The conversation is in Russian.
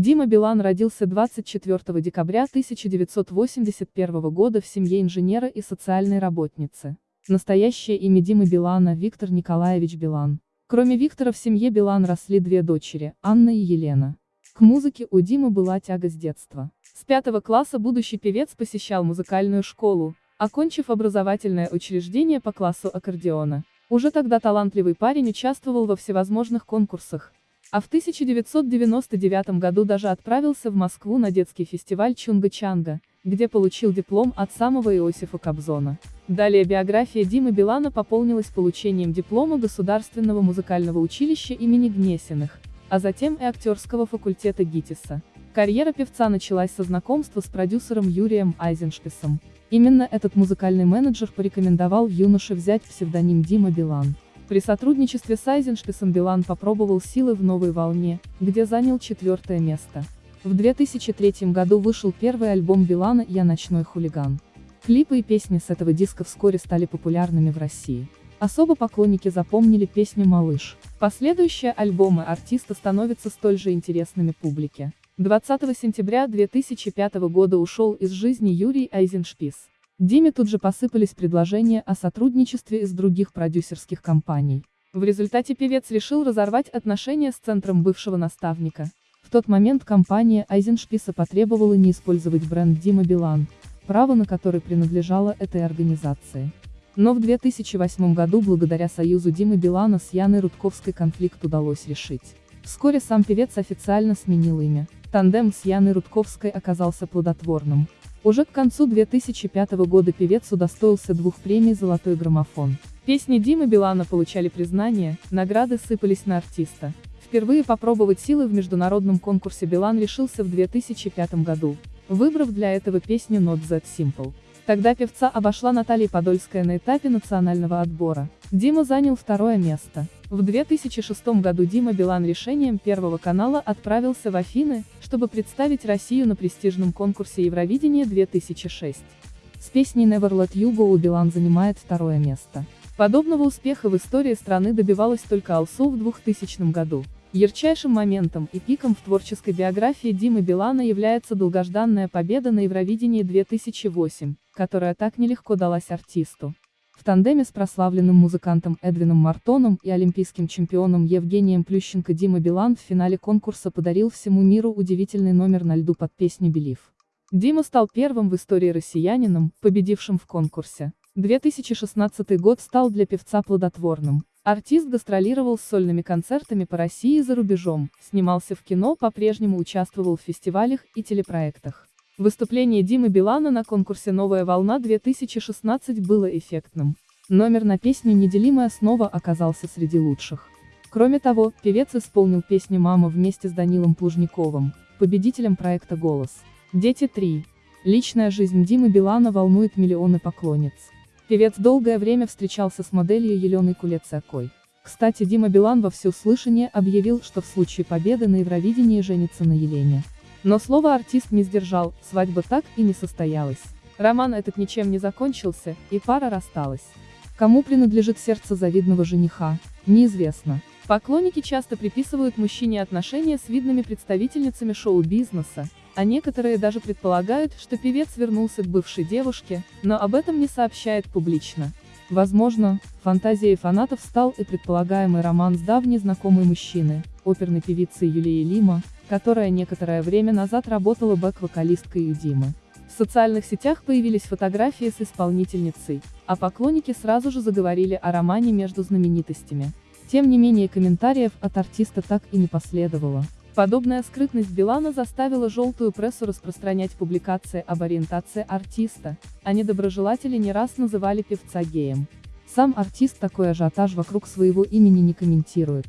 Дима Билан родился 24 декабря 1981 года в семье инженера и социальной работницы. Настоящее имя Димы Билана – Виктор Николаевич Билан. Кроме Виктора в семье Билан росли две дочери, Анна и Елена. К музыке у Димы была тяга с детства. С пятого класса будущий певец посещал музыкальную школу, окончив образовательное учреждение по классу аккордеона. Уже тогда талантливый парень участвовал во всевозможных конкурсах, а в 1999 году даже отправился в Москву на детский фестиваль Чунга-Чанга, где получил диплом от самого Иосифа Кобзона. Далее биография Димы Билана пополнилась получением диплома Государственного музыкального училища имени Гнесиных, а затем и актерского факультета ГИТИСа. Карьера певца началась со знакомства с продюсером Юрием Айзеншписом. Именно этот музыкальный менеджер порекомендовал юноше взять псевдоним Дима Билан. При сотрудничестве с Айзеншписом Билан попробовал силы в новой волне, где занял четвертое место. В 2003 году вышел первый альбом Билана «Я ночной хулиган». Клипы и песни с этого диска вскоре стали популярными в России. Особо поклонники запомнили песню «Малыш». Последующие альбомы артиста становятся столь же интересными публике. 20 сентября 2005 года ушел из жизни Юрий Айзеншпис. Диме тут же посыпались предложения о сотрудничестве из других продюсерских компаний. В результате певец решил разорвать отношения с центром бывшего наставника. В тот момент компания Айзеншписа потребовала не использовать бренд Дима Билан, право на который принадлежало этой организации. Но в 2008 году благодаря союзу Димы Билана с Яной Рудковской конфликт удалось решить. Вскоре сам певец официально сменил имя. Тандем с Яной Рудковской оказался плодотворным. Уже к концу 2005 года певец удостоился двух премий «Золотой граммофон». Песни Димы Билана получали признание, награды сыпались на артиста. Впервые попробовать силы в международном конкурсе Билан решился в 2005 году, выбрав для этого песню Not That Simple. Тогда певца обошла Наталья Подольская на этапе национального отбора. Дима занял второе место. В 2006 году Дима Билан решением Первого канала отправился в Афины, чтобы представить Россию на престижном конкурсе Евровидения 2006. С песней Never Let You Go Билан занимает второе место. Подобного успеха в истории страны добивалась только Алсу в 2000 году. Ярчайшим моментом и пиком в творческой биографии Димы Билана является долгожданная победа на Евровидении 2008, которая так нелегко далась артисту. В тандеме с прославленным музыкантом Эдвином Мартоном и олимпийским чемпионом Евгением Плющенко Дима Билан в финале конкурса подарил всему миру удивительный номер на льду под песню «Белив». Дима стал первым в истории россиянином, победившим в конкурсе. 2016 год стал для певца плодотворным. Артист гастролировал с сольными концертами по России и за рубежом, снимался в кино, по-прежнему участвовал в фестивалях и телепроектах. Выступление Димы Билана на конкурсе «Новая волна-2016» было эффектным. Номер на песню «Неделимая основа» оказался среди лучших. Кроме того, певец исполнил песню «Мама» вместе с Данилом Плужниковым, победителем проекта «Голос». Дети 3. Личная жизнь Димы Билана волнует миллионы поклонниц. Певец долгое время встречался с моделью Еленой Кулецакой. Кстати Дима Билан во всеуслышание объявил, что в случае победы на Евровидении женится на Елене. Но слово артист не сдержал, свадьба так и не состоялась. Роман этот ничем не закончился, и пара рассталась. Кому принадлежит сердце завидного жениха, неизвестно. Поклонники часто приписывают мужчине отношения с видными представительницами шоу-бизнеса, а некоторые даже предполагают, что певец вернулся к бывшей девушке, но об этом не сообщает публично. Возможно, фантазией фанатов стал и предполагаемый роман с давней знакомой мужчины, оперной певицей Юлией Лима, которая некоторое время назад работала бэк-вокалисткой у Димы. В социальных сетях появились фотографии с исполнительницей, а поклонники сразу же заговорили о романе между знаменитостями. Тем не менее комментариев от артиста так и не последовало. Подобная скрытность Билана заставила желтую прессу распространять публикации об ориентации артиста, а недоброжелатели не раз называли певца геем. Сам артист такой ажиотаж вокруг своего имени не комментирует.